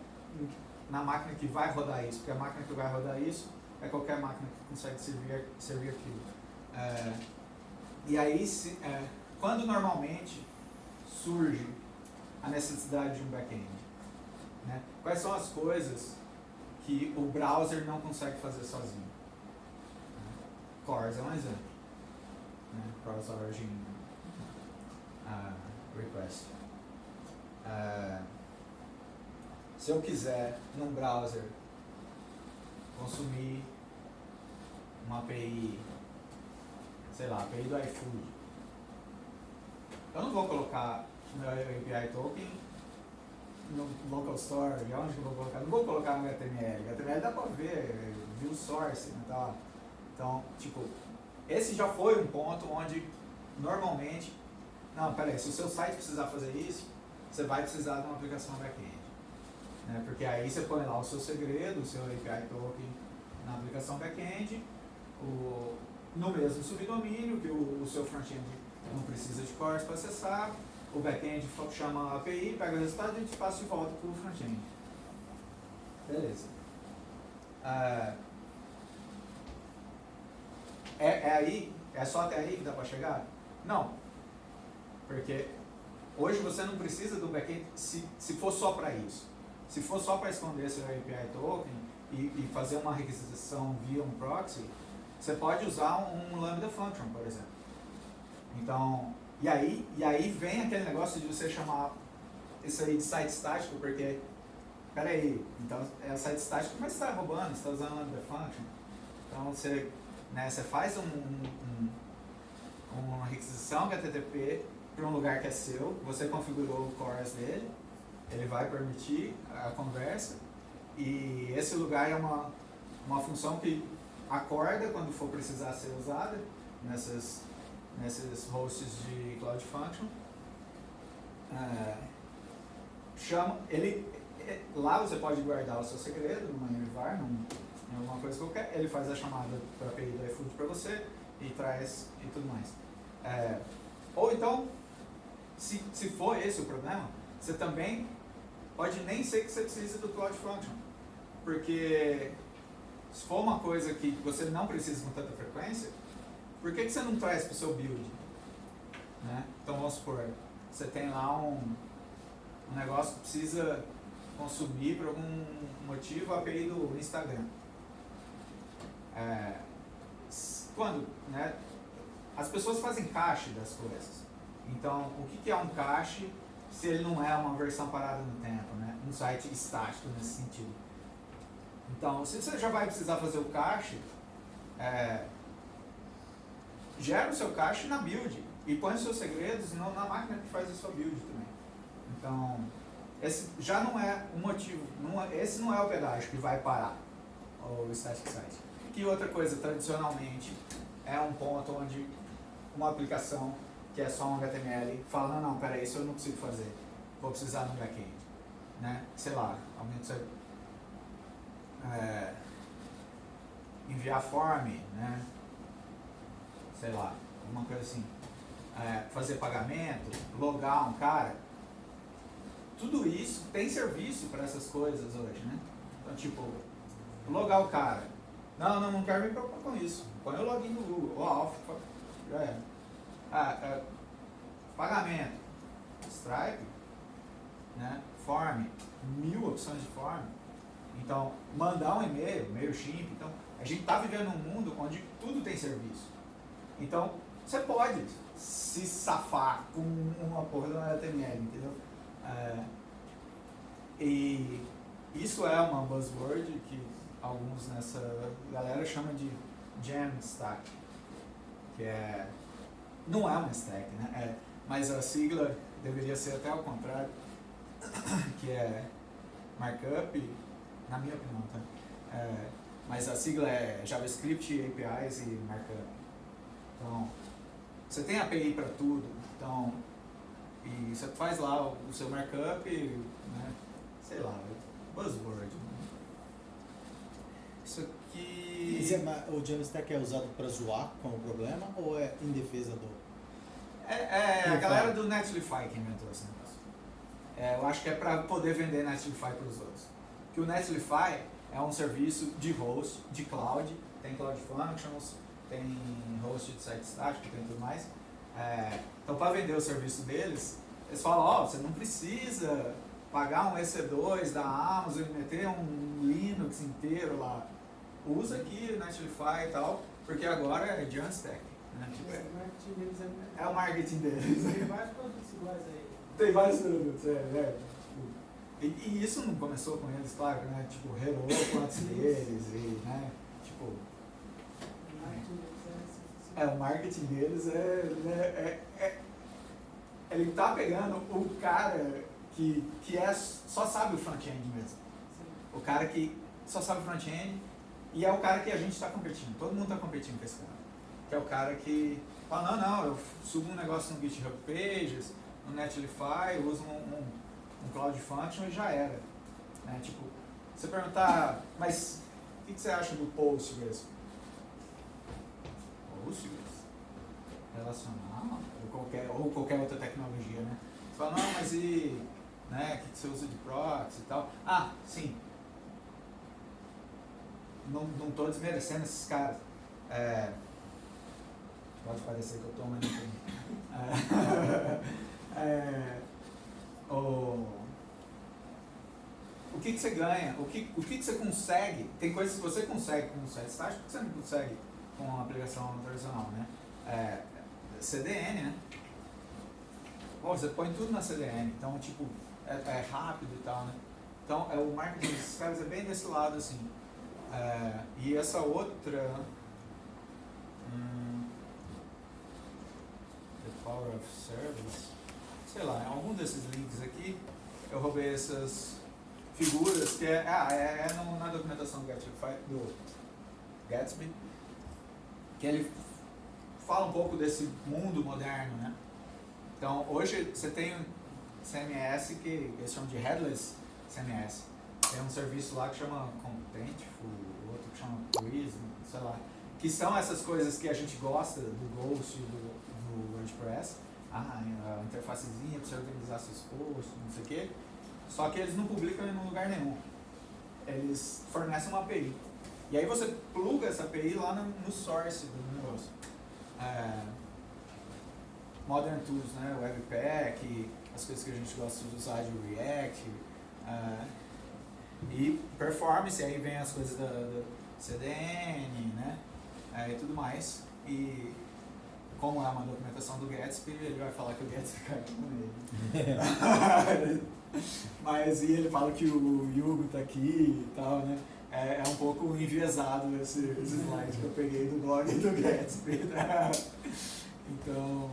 na máquina que vai rodar isso, porque a máquina que vai rodar isso é qualquer máquina que consegue servir, servir aquilo. É, e aí, se, é, quando normalmente surge a necessidade de um back-end? Né? Quais são as coisas que o browser não consegue fazer sozinho? Cores é um exemplo né, cross origin uh, request. Uh, se eu quiser num browser consumir uma API, sei lá, API do iFood, eu não vou colocar meu API token no local store, onde eu vou colocar? Não vou colocar no HTML. HTML dá pra ver, view source, né, tá? Então, tipo, esse já foi um ponto onde, normalmente, não, peraí, se o seu site precisar fazer isso, você vai precisar de uma aplicação back-end. Né? Porque aí você põe lá o seu segredo, o seu API token na aplicação back-end, no mesmo subdomínio, que o, o seu front-end não precisa de cores para acessar, o back-end chama a API, pega o resultado e a gente passa de volta para o front-end. Beleza. Ah, é, é aí? É só até aí que dá para chegar? Não. Porque hoje você não precisa do back-end se, se for só para isso. Se for só para esconder seu API token e, e, fazer uma requisição via um proxy, você pode usar um, Lambda Function, por exemplo. Então, e aí, e aí vem aquele negócio de você chamar isso aí de site estático, porque, peraí, então é site estático, mas você está roubando, você está usando Lambda Function. Então você, né, você faz um, um, uma requisição HTTP para um lugar que é seu, você configurou o CORS dele, ele vai permitir a conversa e esse lugar é uma, uma função que acorda quando for precisar ser usada nessas, nesses hosts de Cloud Function. É, chama, ele, é, lá você pode guardar o seu segredo numa num, em alguma coisa qualquer, ele faz a chamada para API do iFood para você e traz e tudo mais. É, ou então, se, se for esse o problema, você também pode nem ser que você precise do Cloud Function. Porque se for uma coisa que você não precisa com tanta frequência, por que, que você não traz para o seu build? Né? Então vamos supor, você tem lá um, um negócio que precisa consumir por algum motivo a API do Instagram. É, quando, né, as pessoas fazem cache das coisas. Então, o que, é um cache se ele não é uma versão parada no tempo, né? Um site estático nesse sentido. Então, se você já vai precisar fazer o cache, é, gera o seu cache na build e põe os seus segredos na máquina que faz a sua build também. Então, esse já não é o motivo, não é, esse não é o pedágio que vai parar o static site. Que outra coisa, tradicionalmente, é um ponto onde uma aplicação que é só um HTML, fala, não, não, peraí, isso eu não consigo fazer, vou precisar no back-end. Né? Sei lá, aumenta você é, enviar form, né? sei lá, alguma coisa assim, é, fazer pagamento, logar um cara, tudo isso tem serviço para essas coisas hoje, né? Então, tipo, logar o cara, não, não, não quero me preocupar com isso, põe o login no Google, ou off, já é. Ah, é, pagamento, Stripe, né? Form, mil opções de form. Então, mandar um e-mail, MailChimp. Então, a gente está vivendo num mundo onde tudo tem serviço. Então, você pode se safar com uma porra do HTML, entendeu? É, e isso é uma buzzword que alguns nessa galera chama de Jamstack, que é não é uma stack, né? É, mas a sigla deveria ser até ao contrário, que é markup, na minha opinião, tá? É, mas a sigla é JavaScript, APIs e markup. Então, você tem API para tudo, então, e você faz lá o, o seu markup, né? sei lá, buzzword. Né? Isso aqui... É, o JavaStack é usado para zoar como problema ou é em defesa do... É, é a galera do Netlify que inventou esse negócio. É, eu acho que é para poder vender Netlify para os outros. Que o Netlify é um serviço de host, de cloud, tem Cloud Functions, tem host de site estático, tem tudo mais. É, então, para vender o serviço deles, eles falam, ó, oh, você não precisa pagar um EC2 da Amazon e meter um Linux inteiro lá. Usa aqui o Netlify e tal, porque agora é Jamstack. Né? Tipo, é, é, o marketing deles. Tem vários produtos iguais aí. Tem vários produtos, é, é. E, e, isso não começou com eles, claro, né? Tipo, Hello antes deles e, né? Tipo... É, o marketing deles é, né, é, é, Ele tá pegando o cara que, que é, só sabe o front-end mesmo. O cara que só sabe o front-end e é o cara que a gente está competindo. Todo mundo está competindo com esse cara. Que é o cara que fala, não, não, eu subo um negócio no GitHub Pages, no Netlify, uso um, um, um Cloud Function e já era. Né? Tipo, você perguntar, mas o que, que, você acha do Postgres? anúncios relacional ou qualquer, ou qualquer outra tecnologia, né? Você fala, não, mas e né, o que você usa de proxy e tal? Ah, sim. Não, não tô desmerecendo esses caras. É, pode parecer que eu estou manipulando. É, é, o, o que, que você ganha? O que, o que, que você consegue? Tem coisas que você consegue com o site estático que você não consegue com uma aplicação tradicional, né? É, CDN, né? Você põe tudo na CDN, então, tipo, é, é rápido e tal, né? Então, é, o marketing desses caras é bem desse lado, assim. É, e essa outra... Hum, the Power of Service, sei lá, em algum desses links aqui, eu roubei essas figuras que é, ah, é, é no, na documentação do Gatsby, do Gatsby, que ele fala um pouco desse mundo moderno, né? Então, hoje você tem CMS que eles chamam de Headless CMS. Tem um serviço lá que chama Contentful, outro que chama Prism, sei lá. Que são essas coisas que a gente gosta do Ghost, do, do WordPress. Ah, a interfacezinha para você organizar seus posts, não sei o quê. Só que eles não publicam em lugar nenhum. Eles fornecem uma API. E aí você pluga essa API lá no, no source do negócio. É, Modern Tools, né? Webpack, as coisas que a gente gosta de usar de React. É, e performance, aí vem as coisas da, CDN, né? É, e tudo mais. E como é uma documentação do Gatsby, ele vai falar que o Gatsby caiu nele. Mas e ele fala que o Yugo tá aqui e tal, né? É, é um pouco enviesado esse, esse slide que eu peguei do blog do Gatsby. Né? Então,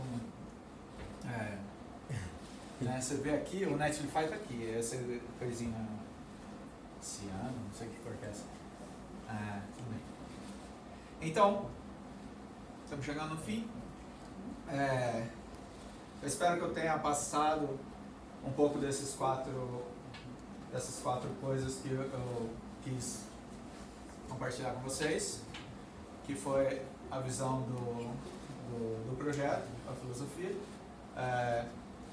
é, né, você vê aqui, o Netlify tá aqui, essa coisinha ciano, não sei que cor que é essa. É, tudo bem. Então, estamos chegando no fim. É, eu espero que eu tenha passado um pouco desses quatro, dessas quatro coisas que eu, eu quis compartilhar com vocês, que foi a visão do, do, do projeto, a filosofia, é,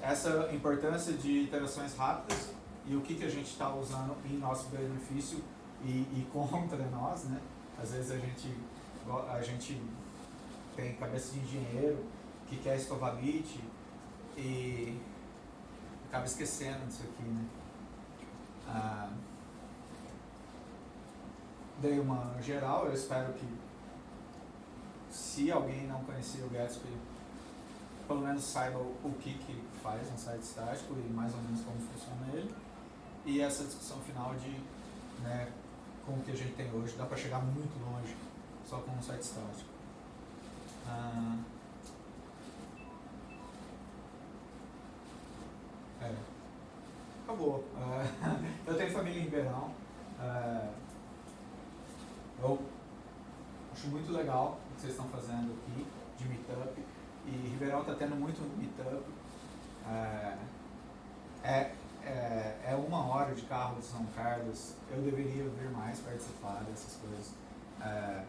essa importância de interações rápidas e o que, que a gente está usando em nosso benefício e, e, contra nós, né? Às vezes a gente, a gente tem cabeça de engenheiro que quer escovar bit e acaba esquecendo disso aqui, né? Ah, dei uma geral, eu espero que se alguém não conhecia o Gatsby, pelo menos saiba o que, que faz um site estático e mais ou menos como funciona ele. E essa discussão final de, né, com o que a gente tem hoje, dá para chegar muito longe só com um site estático. Ah, é. Acabou. Ah, eu tenho família em Ribeirão. Ah, eu acho muito legal o que vocês estão fazendo aqui de meetup. E Ribeirão está tendo muito meetup. É, é, é, é, uma hora de carro de São Carlos. Eu deveria vir mais participar dessas coisas. É,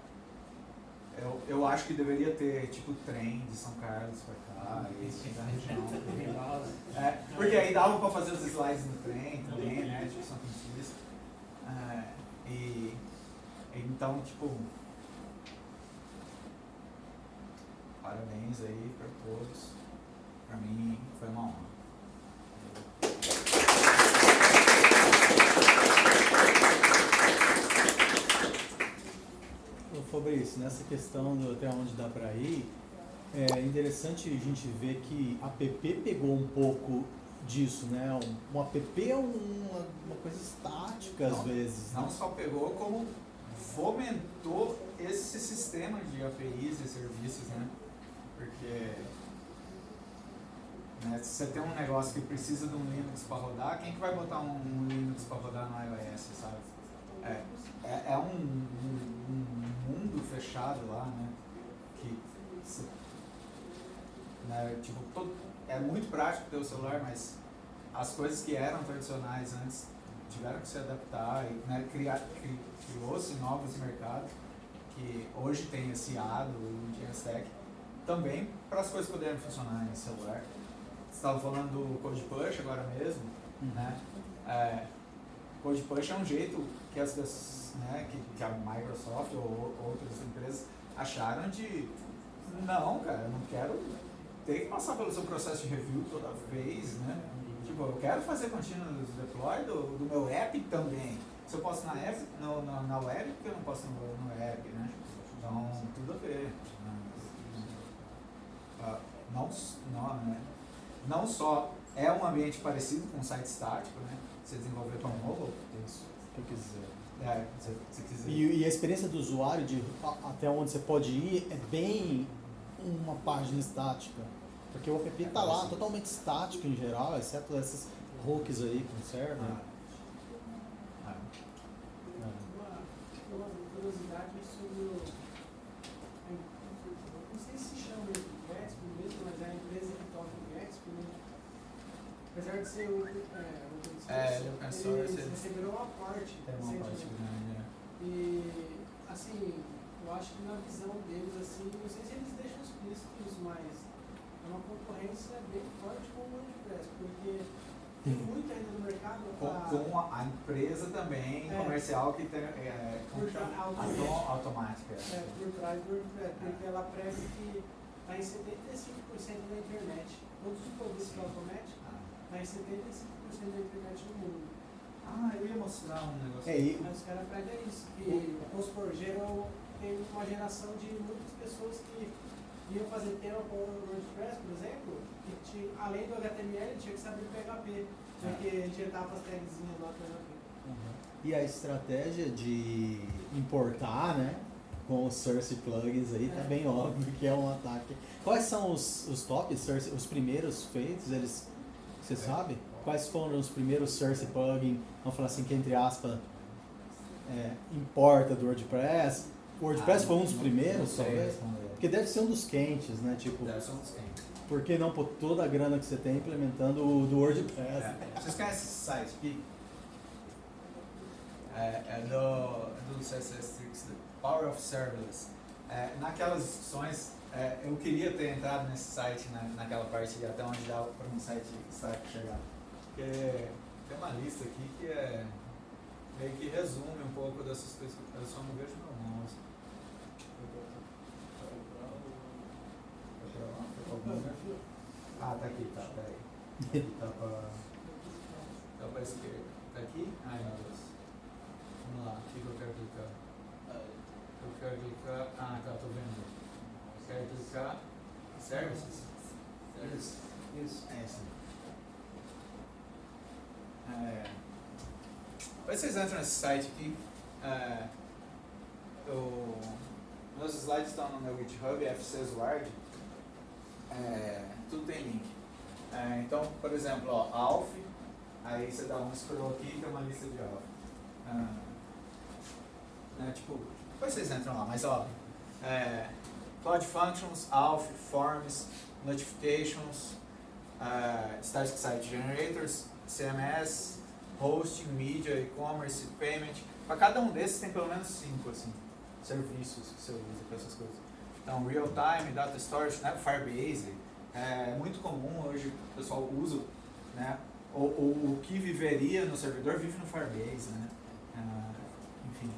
eu, eu acho que deveria ter tipo trem de São Carlos para cá e da região. É, porque aí dava para fazer os slides no trem também, né? Tipo São Francisco. É, e então, tipo, parabéns aí para todos. Para mim foi uma honra. Ô Fabrício, nessa questão do até onde dá para ir, é interessante a gente ver que a PP pegou um pouco disso, né? Um, um app é uma, uma coisa estática às não, vezes. Não né? só pegou, como fomentou esse sistema de APIs e serviços, né? Porque né, se você tem um negócio que precisa de um Linux para rodar, quem que vai botar um, um Linux para rodar no iOS, sabe? É, é, é um, um, um, mundo fechado lá, né? Que né, tipo, todo, é muito prático ter o celular, mas as coisas que eram tradicionais antes tiveram que se adaptar e né, criar, criou-se novos mercados que hoje tem esse A do GenStack, também para as coisas poderem funcionar em celular. Você estava falando do Code Push agora mesmo, né? É, Code Push é um jeito que as né, que, que a Microsoft ou, ou outras empresas acharam de não, cara, eu não quero ter que passar pelo seu processo de review toda vez, né? Tipo, eu quero fazer continuous deploy do, do meu app também. Se eu posso na, app, no, na, na web, por que eu não posso no, no app, né? Então, tudo a ver. né? Ah, Não, não, né? não só é um ambiente parecido com um site estático, né? Você desenvolver para um mobile, Isso, que eu quiser. é, se você quiser. E, e a experiência do usuário de a- até onde você pode ir é bem uma página estática. Porque o app está lá totalmente estático em geral, exceto essas hooks aí com server. Ah. Ah. Uma, uma curiosidade sobre o. Não sei se chama Gatsby mesmo, mas é a empresa que toca o Gatsby, né? Apesar de ser o. É, É, ele é open source, eles eles- receberam uma parte. Tem uma parte grande, né? E, assim, eu acho que na visão deles, assim, não sei se eles deixam explícito isso, mas é uma concorrência bem forte com o WordPress, porque tem muito ainda no mercado Com, a- com a, empresa também É. comercial que tem. É, Por automática. é, por trás do WordPress, porque ela prega que está em 75% da internet. Todos os produtos que ela promete Ah. está em 75% da internet no mundo. Ah, eu ia mostrar um negócio. É, e Aí os caras pregam isso, que, supor, geram, tem uma geração de muitas pessoas que iam fazer tema com o WordPress, por exemplo, que tinha, além do HTML tinha que saber PHP, porque injetava as tagzinhas lá no PHP. E a estratégia de importar, né? Com os source plugins aí, tá É. bem óbvio que é um ataque. Quais são os, os top source, os primeiros feitos? Eles, você É. sabe? Quais foram os primeiros source plugin? Vamos falar assim que entre aspas é, importa do WordPress. O WordPress Ah, foi um dos não- primeiros, talvez. Porque deve ser um dos quentes, né? Tipo, Deve ser um dos quentes. por que não pôr toda a grana que você tem implementando o do WordPress? É. Vocês conhecem esse site aqui? É, é do, do CSS Tricks, Power of Serverless. É, naquelas discussões, é, eu queria ter entrado nesse site, na, naquela parte até onde dá para um site site chegar. Porque tem uma lista aqui que é meio que resume um pouco dessas coisas. que Eu só não vejo meu mouse. Ah, tá aqui, tá, peraí. Aqui tá pra. Tá pra esquerda. Tá aqui? Ai meu Deus. Vamos lá, o que, eu quero clicar? Eu quero clicar. Ah, tá, tô vendo. Quero clicar. Services? Isso. Isso. É isso. É. Depois vocês entram nesse site aqui. É, eu, meus slides estão no meu GitHub, FCSWard. É, tudo tem link. É, então, por exemplo, ó, Alf, aí você dá um scroll aqui e tem uma lista de Alf. Ah, né, tipo, depois vocês entram lá, mas ó, é, Cloud Functions, Alf, Forms, Notifications, uh, Static Site Generators, CMS, Hosting, Media, E-Commerce, Payment. Para cada um desses tem pelo menos cinco assim, serviços que você usa para essas coisas. Então, Real Time, Data Storage, né, Firebase, é muito comum hoje o pessoal usa, né, o, o, o que viveria no servidor vive no Firebase, né, Ah, enfim,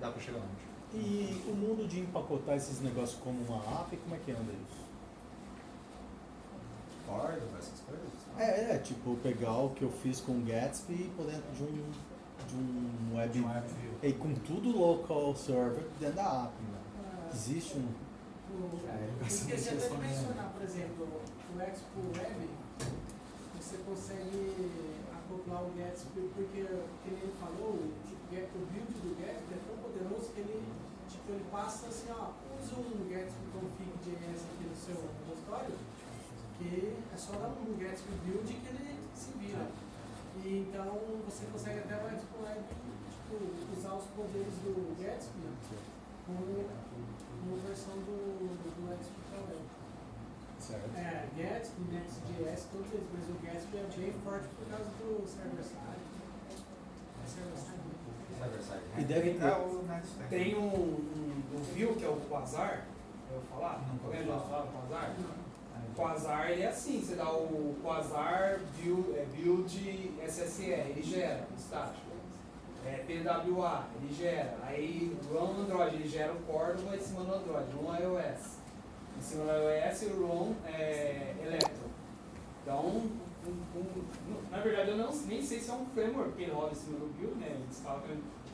dá para chegar longe. E o mundo de empacotar esses negócios como uma app, como é que anda isso? Essas coisas? É, é, tipo, pegar o que eu fiz com o Gatsby e pôr dentro de um, de um web... De um WebView. E com tudo local server dentro da app, né? Ah, Existe um... o- É, eu esqueci até de mencionar, por exemplo, o Expo Web, você consegue acoplar o Gatsby, porque, como ele falou, o, Get- o build do Gatsby é tão poderoso que ele, tipo, ele passa assim, ó, usa um Gatsby config JS aqui no seu repositório, que é só dar um Gatsby build que ele se vira. E então você consegue até o Web, tipo, usar os poderes do Gatsby como uma versão do, do Gatsby web. Certo. É, Gatsby, Next.js, todos eles, mas o Gatsby é bem forte por causa do server side. Server-side E handler. deve ter. É o Tem um, um, um view que é o Quasar, eu vou falar? Não pode já falar. ouviu falar do Quasar? Ele é assim, você dá o Quasar build, é, build SSE, ele gera estático. É PWA, ele gera. Aí no Android, ele gera o Cordova em cima do Android, run iOS. Em cima do iOS o run é, Electron. Então, um- um- um- na verdade eu não, nem sei se é um framework que ele roda em cima do build, né? Eles falam que